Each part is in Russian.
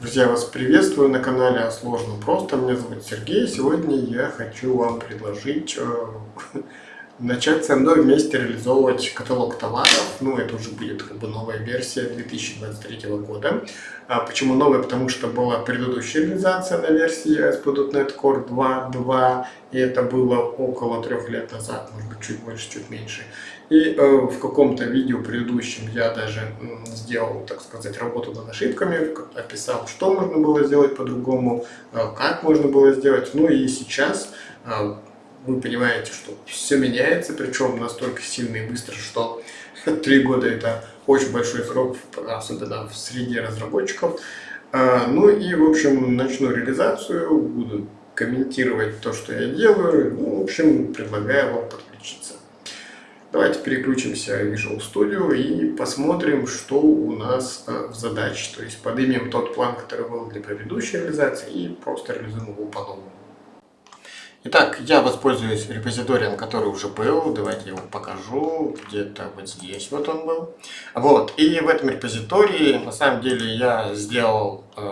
Друзья, вас приветствую на канале о сложном просто. Меня зовут Сергей. Сегодня я хочу вам предложить э, начать со мной вместе реализовывать каталог товаров. Ну, это уже будет как бы новая версия 2023 года. А почему новая? Потому что была предыдущая реализация на версии ASP.NET Core 2.2, и это было около трех лет назад, может быть, чуть больше, чуть меньше. И э, в каком-то видео предыдущем я даже э, сделал, так сказать, работу над ошибками, описал, что можно было сделать по-другому, э, как можно было сделать. Ну и сейчас э, вы понимаете, что все меняется, причем настолько сильно и быстро, что три года это очень большой срок, особенно в среде разработчиков. Э, ну и, в общем, начну реализацию, буду комментировать то, что я делаю. Ну, в общем, предлагаю вам подключиться. Давайте переключимся в Visual Studio и посмотрим, что у нас э, в задаче. То есть поднимем тот план, который был для предыдущей реализации и просто реализуем его по-новому. Итак, я воспользуюсь репозиторием, который уже был. Давайте его покажу. Где-то вот здесь вот он был. Вот. И в этом репозитории, на самом деле, я сделал э,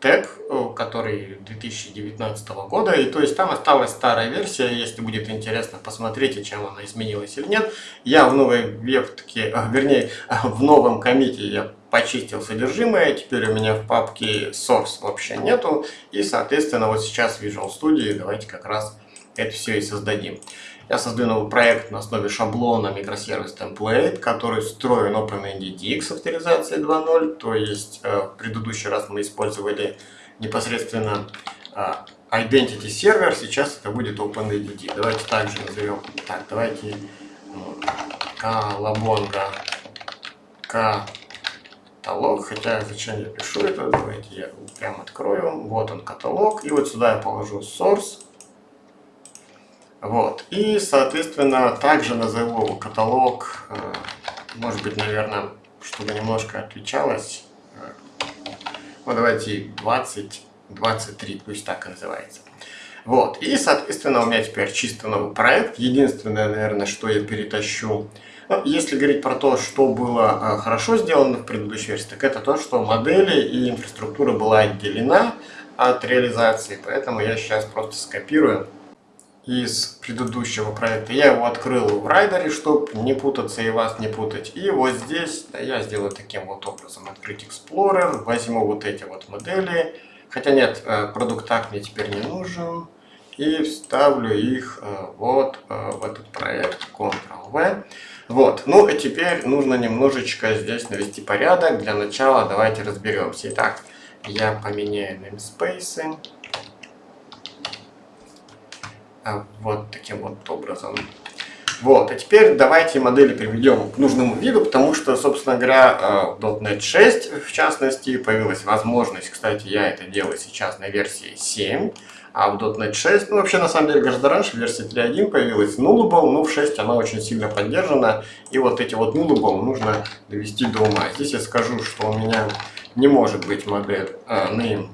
тег, э, который 2019 года, и то есть там осталась старая версия, если будет интересно, посмотрите, чем она изменилась или нет. Я в новой вебке, э, вернее, в новом комите я почистил содержимое, теперь у меня в папке source вообще нету, и, соответственно, вот сейчас в Visual Studio давайте как раз это все и создадим. Я создаю новый проект на основе шаблона микросервис template, который встроен OpenNDDX авторизации 2.0. То есть э, в предыдущий раз мы использовали непосредственно э, Identity сервер, сейчас это будет OpenNDD. Давайте также назовем, так, давайте колобонга каталог, хотя зачем я пишу это, давайте я прям открою, вот он каталог, и вот сюда я положу source, вот. И, соответственно, также назову каталог, э, может быть, наверное, чтобы немножко отличалось. Э, вот давайте 20, 23, пусть так и называется. Вот. И, соответственно, у меня теперь чисто новый проект. Единственное, наверное, что я перетащу, если говорить про то, что было э, хорошо сделано в предыдущей версии, так это то, что модели и инфраструктура была отделена от реализации. Поэтому я сейчас просто скопирую из предыдущего проекта. Я его открыл в райдере, чтобы не путаться и вас не путать. И вот здесь да, я сделаю таким вот образом. Открыть Explorer, возьму вот эти вот модели. Хотя нет, э, продукт так мне теперь не нужен. И вставлю их э, вот э, в этот проект Ctrl-V. Вот, ну и теперь нужно немножечко здесь навести порядок. Для начала давайте разберемся. Итак, я поменяю namespace. А, вот таким вот образом. Вот, а теперь давайте модели приведем к нужному виду, потому что, собственно говоря, э, в .NET 6, в частности, появилась возможность, кстати, я это делаю сейчас на версии 7, а в .NET 6, ну вообще на самом деле гораздо раньше, в версии 3.1 появилась. Nullable, но в 6 она очень сильно поддержана, и вот эти вот Nullable нужно довести до ума. Здесь я скажу, что у меня не может быть модель э, name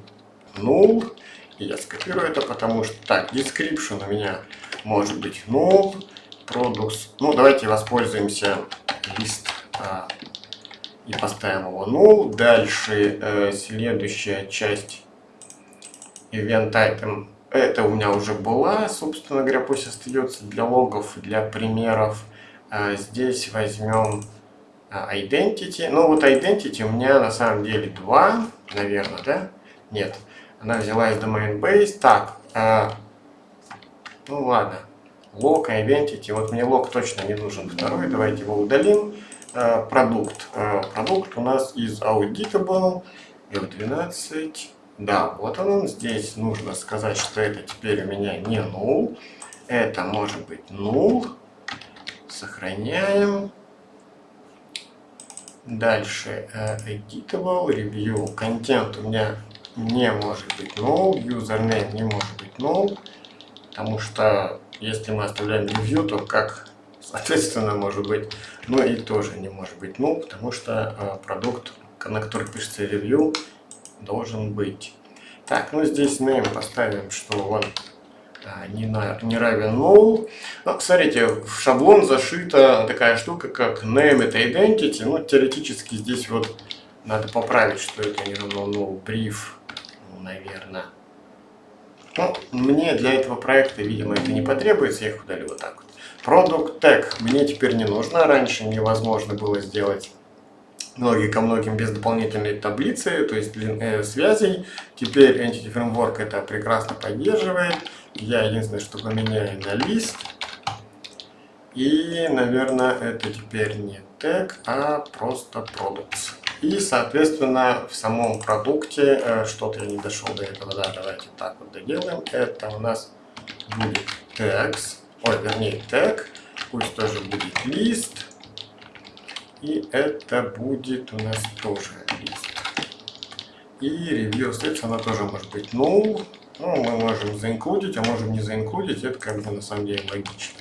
null, я скопирую это, потому что... Так, description у меня может быть null, products... Ну, давайте воспользуемся лист а, и поставим его null. Дальше э, следующая часть event item. Это у меня уже была, собственно говоря, пусть остается для логов, для примеров. А, здесь возьмем а, identity. Ну, вот identity у меня на самом деле два, наверное, да? Нет. Она взяла из domain base. Так, э, ну ладно. Log, identity. Вот мне лог точно не нужен второй. Давайте его удалим. Продукт. Продукт у нас из auditable. F12. Да, вот он. Здесь нужно сказать, что это теперь у меня не null. Это может быть null. Сохраняем. Дальше uh, editable, review, контент у меня не может быть null, username не может быть null, потому что если мы оставляем review, то как соответственно может быть, ну и тоже не может быть null, потому что э, продукт, на который пишется review, должен быть. Так, ну здесь name поставим, что он а, не, на, не равен null. Ну, смотрите, в шаблон зашита такая штука, как name это identity. Ну, теоретически здесь вот Надо поправить, что это не равно no brief, ну, наверное. Ну, мне для этого проекта, видимо, это не потребуется, я их удалю вот так вот. Product Tag мне теперь не нужно, раньше невозможно было сделать многие ко многим без дополнительной таблицы, то есть длин, э, связей. Теперь Entity Framework это прекрасно поддерживает. Я единственное, что поменяю на лист. И, наверное, это теперь не тег, а просто products. И, соответственно, в самом продукте, э, что-то я не дошел до этого, да, давайте так вот доделаем. Это у нас будет tags, ой, вернее, тег, пусть тоже будет лист. И это будет у нас тоже лист. И review steps, она тоже может быть null. Ну, мы можем заинклюдить, а можем не заинклюдить. Это как бы на самом деле логично.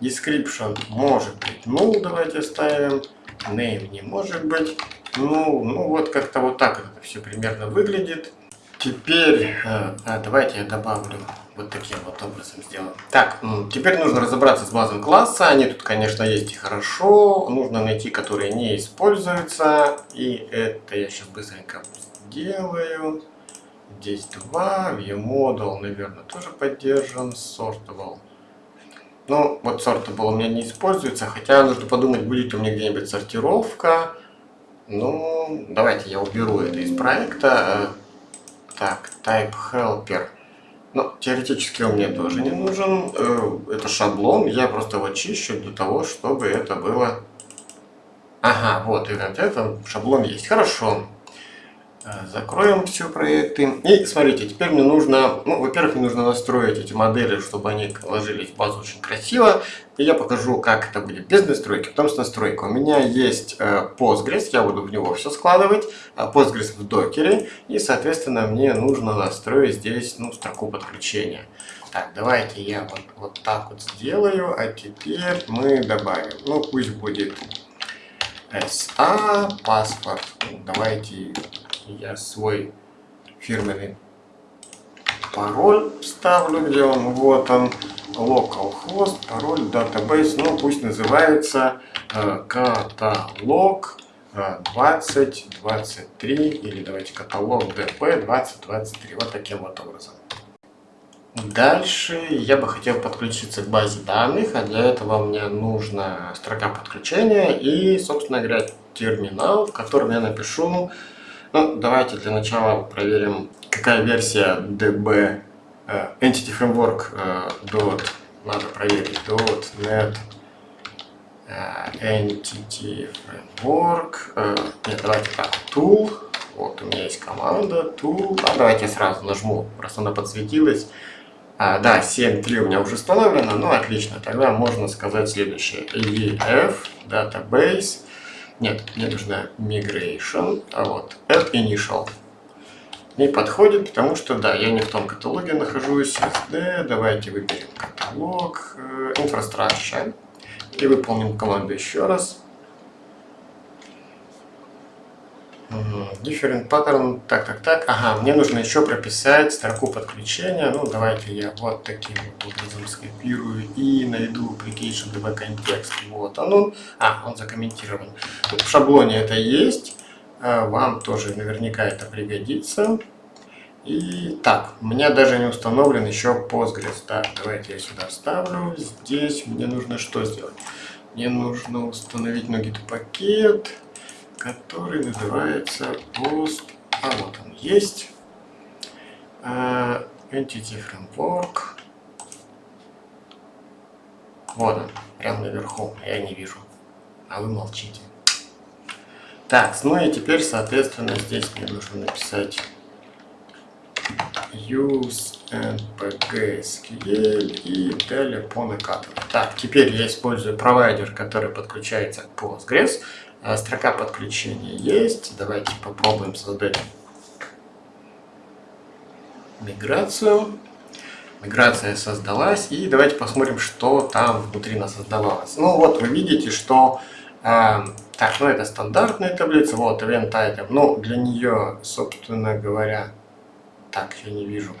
Description может быть null, давайте ставим. Name не может быть. Ну, ну вот как-то вот так это все примерно выглядит. Теперь, а, давайте я добавлю вот таким вот образом сделаем. Так, теперь нужно разобраться с базой класса. Они тут, конечно, есть и хорошо. Нужно найти, которые не используются. И это я сейчас быстренько сделаю. Здесь два. ViewModel, наверное, тоже поддержан. Sortable. Ну, вот Sortable у меня не используется. Хотя нужно подумать, будет у меня где-нибудь сортировка. Ну, давайте я уберу это из проекта. Так, type helper. Ну, теоретически он мне тоже не нужен. Э, это шаблон, я просто его чищу для того, чтобы это было... Ага, вот, и вот это шаблон есть. Хорошо. Э, закроем все проекты. И смотрите, теперь мне нужно, ну, во-первых, мне нужно настроить эти модели, чтобы они ложились в базу очень красиво. И я покажу, как это будет без настройки, потом с настройкой. У меня есть э, Postgres, я буду в него все складывать, э, Postgres в докере. И, соответственно, мне нужно настроить здесь, ну, строку подключения. Так, давайте я вот, вот так вот сделаю, а теперь мы добавим, ну, пусть будет SA, паспорт, давайте я свой фирменный пароль ставлю, где он, вот он, localhost, пароль, database, ну пусть называется э, каталог э, 2023 или давайте каталог dp 2023, вот таким вот образом. Дальше я бы хотел подключиться к базе данных, а для этого мне нужна строка подключения и, собственно говоря, терминал, в котором я напишу ну, давайте для начала проверим, какая версия DB э, Entity Framework uh, dot, надо проверить .NET uh, Entity Framework. Нет, давайте так, Tool. Вот у меня есть команда Tool. А давайте сразу нажму, просто она подсветилась. А, да, 7.3 у меня уже установлено, ну отлично, тогда можно сказать следующее. EF, Database, нет, мне нужна migration, а вот add initial. Не подходит, потому что, да, я не в том каталоге нахожусь. SD, давайте выберем каталог, э, infrastructure. И выполним команду еще раз. Different pattern, так, так, так. Ага, мне нужно еще прописать строку подключения. Ну, давайте я вот таким вот образом скопирую и найду application db контекст. Вот он. А, он закомментирован. Вот в шаблоне это есть. А, вам тоже наверняка это пригодится. И так, у меня даже не установлен еще Postgres. Так, давайте я сюда вставлю. Здесь мне нужно что сделать? Мне нужно установить Nugget пакет который называется post, а вот он есть, uh, Entity Framework. Вот он, прямо наверху, я не вижу, а вы молчите. Так, ну и теперь, соответственно, здесь мне нужно написать use npg SQL и далее по накатыванию. Так, теперь я использую провайдер, который подключается к Postgres. А, строка подключения есть. Давайте попробуем создать миграцию. Миграция создалась. И давайте посмотрим, что там внутри нас создавалось. Ну вот вы видите, что... Э, так, ну это стандартная таблица. Вот event item. Ну для нее, собственно говоря... Так, я не вижу.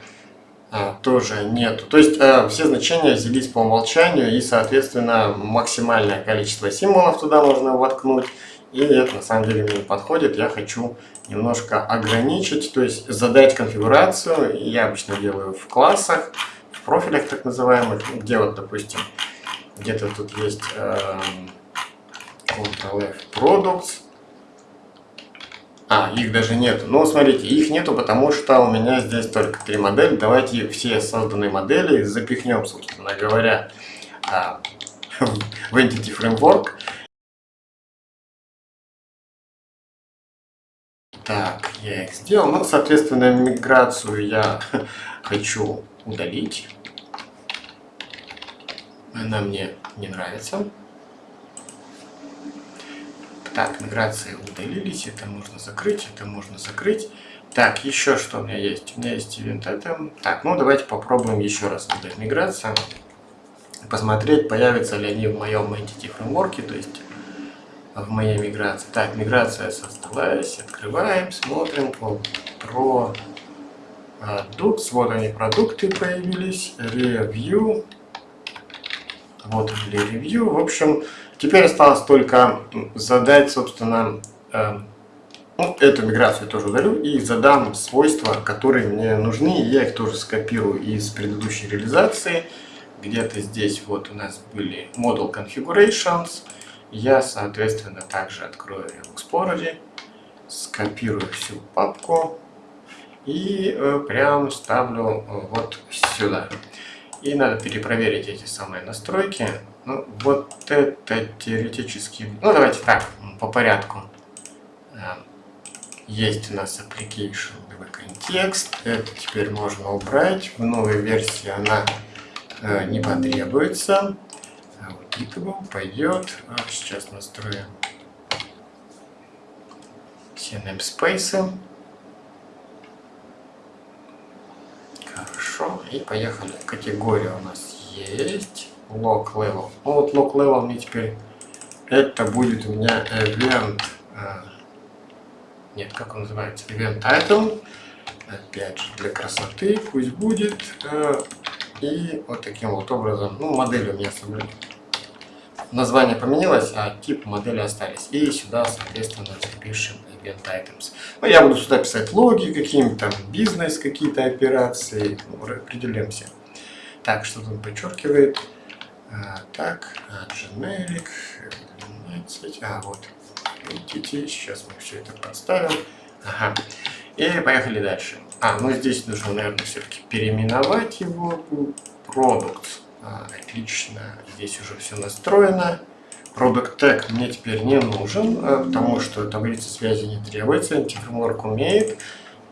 А, тоже нету. То есть э, все значения взялись по умолчанию и, соответственно, максимальное количество символов туда можно воткнуть. И это на самом деле мне не подходит. Я хочу немножко ограничить, то есть задать конфигурацию. Я обычно делаю в классах, в профилях так называемых, где вот, допустим, где-то тут есть э, Ctrl-F Products. А, их даже нету. Ну, смотрите, их нету, потому что у меня здесь только три модели. Давайте все созданные модели запихнем, собственно говоря, а, в Entity Framework. Так, я их сделал. Ну, соответственно, миграцию я хочу удалить. Она мне не нравится. Так, миграции удалились. Это можно закрыть, это можно закрыть. Так, еще что у меня есть? У меня есть event item. Так, ну давайте попробуем еще раз удалить миграцию. Посмотреть, появятся ли они в моем entity фреймворке, то есть в моей миграции. Так, миграция создалась, открываем, смотрим про продукт. Вот они, продукты появились, review. Вот или review. В общем, теперь осталось только задать, собственно, э, ну, эту миграцию тоже удалю и задам свойства, которые мне нужны. Я их тоже скопирую из предыдущей реализации. Где-то здесь вот у нас были model configurations я, соответственно, также открою в Explorer, скопирую всю папку и э, прям ставлю э, вот сюда. И надо перепроверить эти самые настройки. Ну, вот это теоретически... Ну, давайте так, по порядку. Э, есть у нас application context. Это теперь можно убрать. В новой версии она не потребуется аудитable пойдет. А, сейчас настроим все namespace. Хорошо. И поехали. Категория у нас есть. Log level. Ну вот log level мне теперь это будет у меня event. А, нет, как он называется? Event item. Опять же, для красоты пусть будет. А, и вот таким вот образом, ну, модель у меня собрали название поменялось, а тип модели остались. И сюда, соответственно, запишем event items. Ну, я буду сюда писать логи какие-нибудь, там, бизнес, какие-то операции, ну, определимся. Так, что тут подчеркивает? А, так, а, generic, 12, а, вот, entity, сейчас мы все это подставим. Ага. И поехали дальше. А, ну здесь нужно, наверное, все-таки переименовать его. Продукт. А, отлично. Здесь уже все настроено. Product Tag мне теперь не нужен, а, потому что таблица связи не требуется. Антифреймворк умеет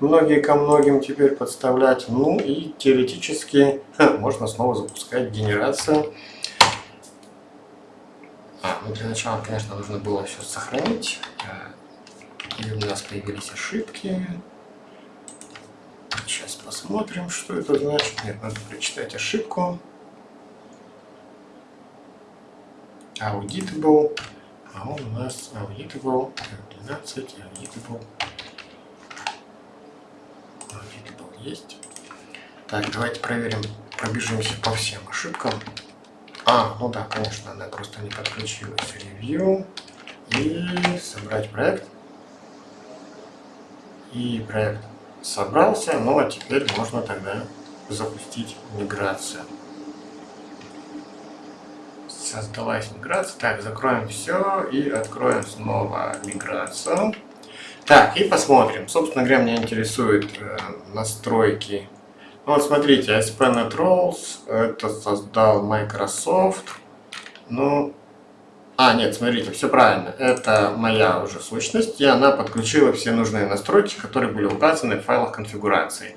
многие ко многим теперь подставлять. Ну и теоретически можно снова запускать генерацию. А, ну для начала, конечно, нужно было все сохранить. А, и у нас появились ошибки. Сейчас посмотрим, что это значит. Нет, надо прочитать ошибку. Auditable, а он у нас auditable 12, auditable, auditable есть. Так, давайте проверим, пробежимся по всем ошибкам. А, ну да, конечно, она просто не подключилась. Review и собрать проект. И проект собрался, ну а теперь можно тогда запустить миграцию создалась миграция. Так, закроем все и откроем снова миграцию. Так, и посмотрим. Собственно говоря, меня интересуют э, настройки. Ну, вот смотрите, ASP.NET Roles, это создал Microsoft. Ну, а, нет, смотрите, все правильно. Это моя уже сущность, и она подключила все нужные настройки, которые были указаны в файлах конфигурации.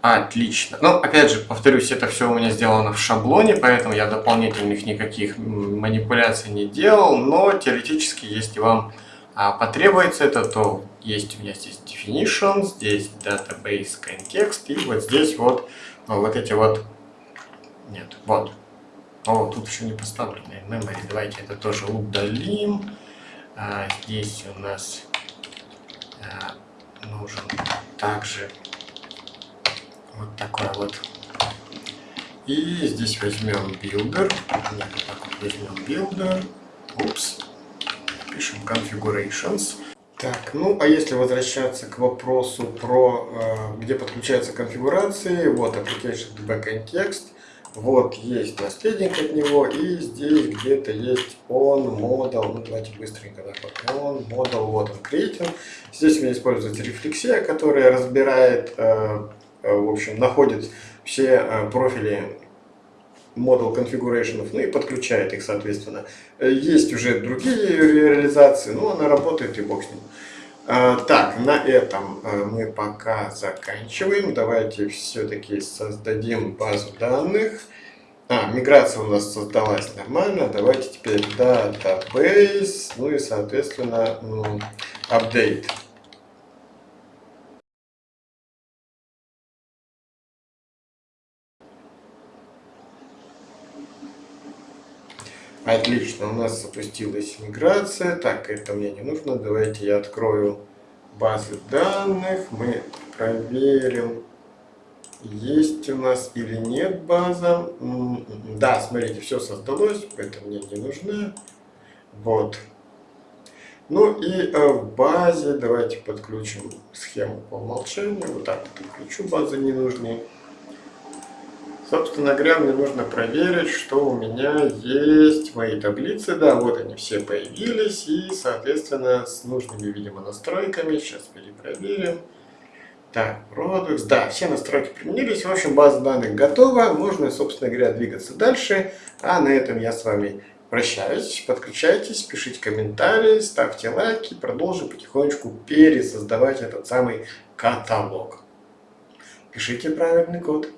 Отлично. Ну, опять же, повторюсь, это все у меня сделано в шаблоне, поэтому я дополнительных никаких манипуляций не делал, но теоретически, если вам а, потребуется это, то есть у меня здесь definition, здесь database context, и вот здесь вот, ну, вот эти вот, нет, вот. О, тут еще не поставлены memory, давайте это тоже удалим. А, здесь у нас а, нужен также вот такой вот. И здесь возьмем builder. Вот так вот возьмем builder. Упс. пишем configurations. Так, ну а если возвращаться к вопросу про э, где подключаются конфигурации, вот application backend text, вот есть наследник от него, и здесь где-то есть on model, ну давайте быстренько, да, on model, вот он creating. Здесь у меня используется рефлексия, которая разбирает, э, в общем, находит все э, профили model configuration, ну и подключает их, соответственно. Есть уже другие реализации, но она работает и бог с ним. Так, на этом мы пока заканчиваем. Давайте все-таки создадим базу данных. А, миграция у нас создалась нормально. Давайте теперь database, ну и, соответственно, update. Отлично, у нас запустилась миграция. Так, это мне не нужно. Давайте я открою базы данных. Мы проверим, есть у нас или нет база. Да, смотрите, все создалось, поэтому мне не нужна. Вот. Ну и э, в базе давайте подключим схему по умолчанию. Вот так подключу базы ненужные. Собственно говоря, мне нужно проверить, что у меня есть мои таблицы. Да, вот они все появились. И, соответственно, с нужными, видимо, настройками. Сейчас перепроверим. Так, Products. Да, все настройки применились. В общем, база данных готова. Можно, собственно говоря, двигаться дальше. А на этом я с вами прощаюсь. Подключайтесь, пишите комментарии, ставьте лайки. Продолжим потихонечку пересоздавать этот самый каталог. Пишите правильный код.